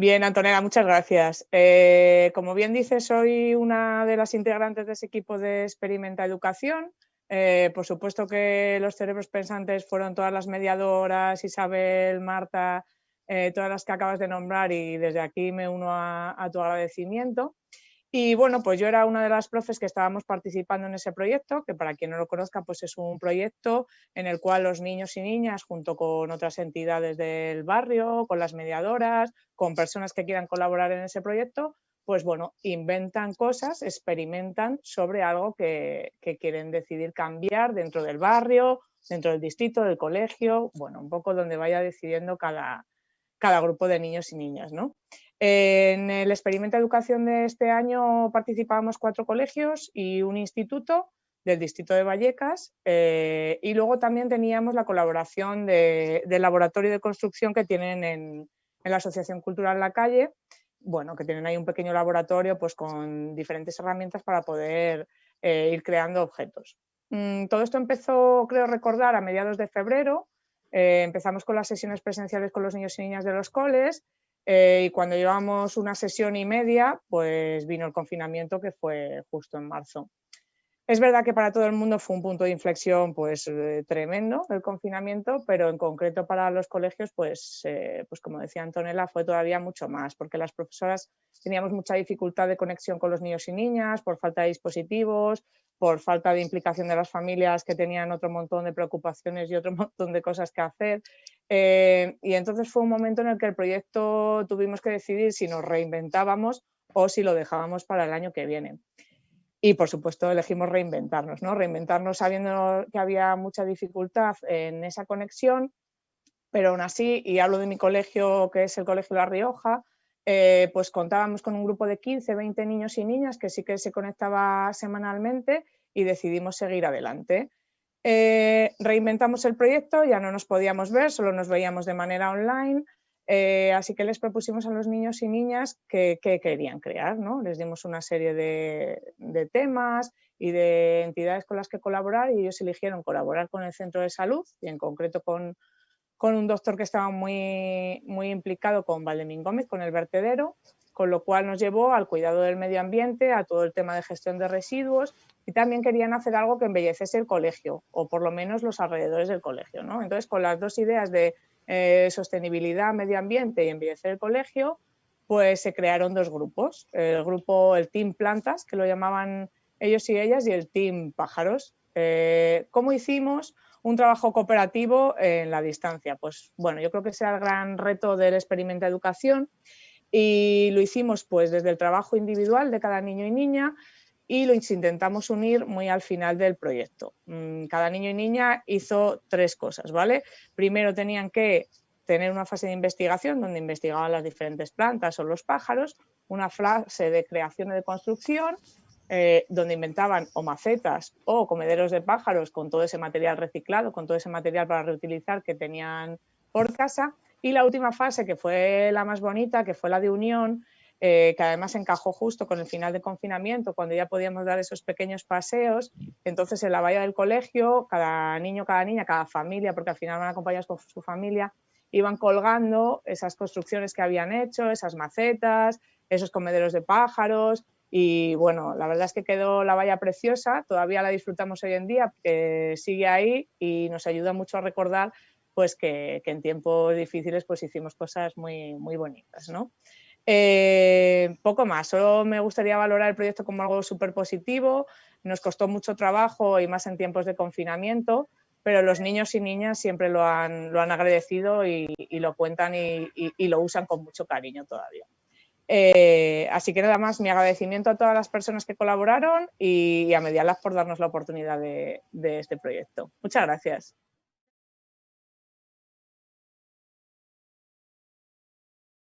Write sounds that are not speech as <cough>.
Bien, Antonella, muchas gracias. Eh, como bien dices, soy una de las integrantes de ese equipo de Experimenta Educación. Eh, por supuesto que los cerebros pensantes fueron todas las mediadoras, Isabel, Marta, eh, todas las que acabas de nombrar y desde aquí me uno a tu agradecimiento. Y bueno, pues yo era una de las profes que estábamos participando en ese proyecto, que para quien no lo conozca, pues es un proyecto en el cual los niños y niñas, junto con otras entidades del barrio, con las mediadoras, con personas que quieran colaborar en ese proyecto, pues bueno, inventan cosas, experimentan sobre algo que, quieren decidir cambiar dentro del barrio, dentro del distrito, del colegio, bueno, un poco donde vaya decidiendo cada, cada grupo de niños y niñas, ¿no? En el experimento de educación de este año participábamos cuatro colegios y un instituto del distrito de Vallecas eh, y luego también teníamos la colaboración del laboratorio de construcción que tienen en, la Asociación Cultural La Calle, bueno, que tienen ahí un pequeño laboratorio pues, con diferentes herramientas para poder eh, ir creando objetos. Mm, todo esto empezó, creo recordar, a mediados de febrero. Eh, empezamos con las sesiones presenciales con los niños y niñas de los coles eh, y cuando llevamos una sesión y media, pues vino el confinamiento que fue justo en marzo. Es verdad que para todo el mundo fue un punto de inflexión pues, eh, tremendo el confinamiento, pero en concreto para los colegios, pues, pues como decía Antonella, fue todavía mucho más, porque las profesoras teníamos mucha dificultad de conexión con los niños y niñas por falta de dispositivos, por falta de implicación de las familias que tenían otro montón de preocupaciones y otro <laughs> montón de cosas que hacer. Eh, y entonces fue un momento en el que el proyecto tuvimos que decidir si nos reinventábamos o si lo dejábamos para el año que viene. Y por supuesto elegimos reinventarnos, ¿no? reinventarnos sabiendo que había mucha dificultad en esa conexión, pero aún así, y hablo de mi colegio que es el Colegio La Rioja, eh, pues contábamos con un grupo de 15, 20 niños y niñas que sí que se conectaba semanalmente y decidimos seguir adelante. Eh, reinventamos el proyecto, ya no nos podíamos ver, solo nos veíamos de manera online, eh, así que les propusimos a los niños y niñas que, querían crear, ¿no? Les dimos una serie de, temas y de entidades con las que colaborar y ellos eligieron colaborar con el centro de salud y en concreto con, un doctor que estaba muy, muy implicado con Valdemín Gómez, con el vertedero, con lo cual nos llevó al cuidado del medio ambiente, a todo el tema de gestión de residuos y también querían hacer algo que embelleciese el colegio o por lo menos los alrededores del colegio. ¿no? Entonces, con las dos ideas de eh, sostenibilidad, medio ambiente y embellecer el colegio, pues se crearon dos grupos. El grupo, el Team Plantas, que lo llamaban ellos y ellas, y el Team Pájaros. Eh, ¿Cómo hicimos un trabajo cooperativo en la distancia? Pues bueno, yo creo que ese era el gran reto del experimento de educación y lo hicimos pues desde el trabajo individual de cada niño y niña, y lo intentamos unir muy al final del proyecto. Mm, cada niño y niña hizo tres cosas, ¿vale? Primero tenían que tener una fase de investigación donde investigaban las diferentes plantas o los pájaros, una fase de creación y de construcción, eh, donde inventaban o macetas o comederos de pájaros con todo ese material reciclado, con todo ese material para reutilizar que tenían por casa. Y la última fase, que fue la más bonita, que fue la de unión, eh, que además encajó justo con el final de confinamiento, cuando ya podíamos dar esos pequeños paseos. Entonces, en la valla del colegio, cada niño, cada niña, cada familia, porque al final van acompañados con su familia, iban colgando esas construcciones que habían hecho, esas macetas, esos comederos de pájaros. Y bueno, la verdad es que quedó la valla preciosa, todavía la disfrutamos hoy en día, que sigue ahí y nos ayuda mucho a recordar pues que, en tiempos difíciles pues hicimos cosas muy, muy bonitas. ¿no? Eh, poco más, solo me gustaría valorar el proyecto como algo súper positivo, nos costó mucho trabajo y más en tiempos de confinamiento, pero los niños y niñas siempre lo han, lo han agradecido y, lo cuentan y, lo usan con mucho cariño todavía. Eh, así que nada más, mi agradecimiento a todas las personas que colaboraron y, a Medialab por darnos la oportunidad de este proyecto. Muchas gracias.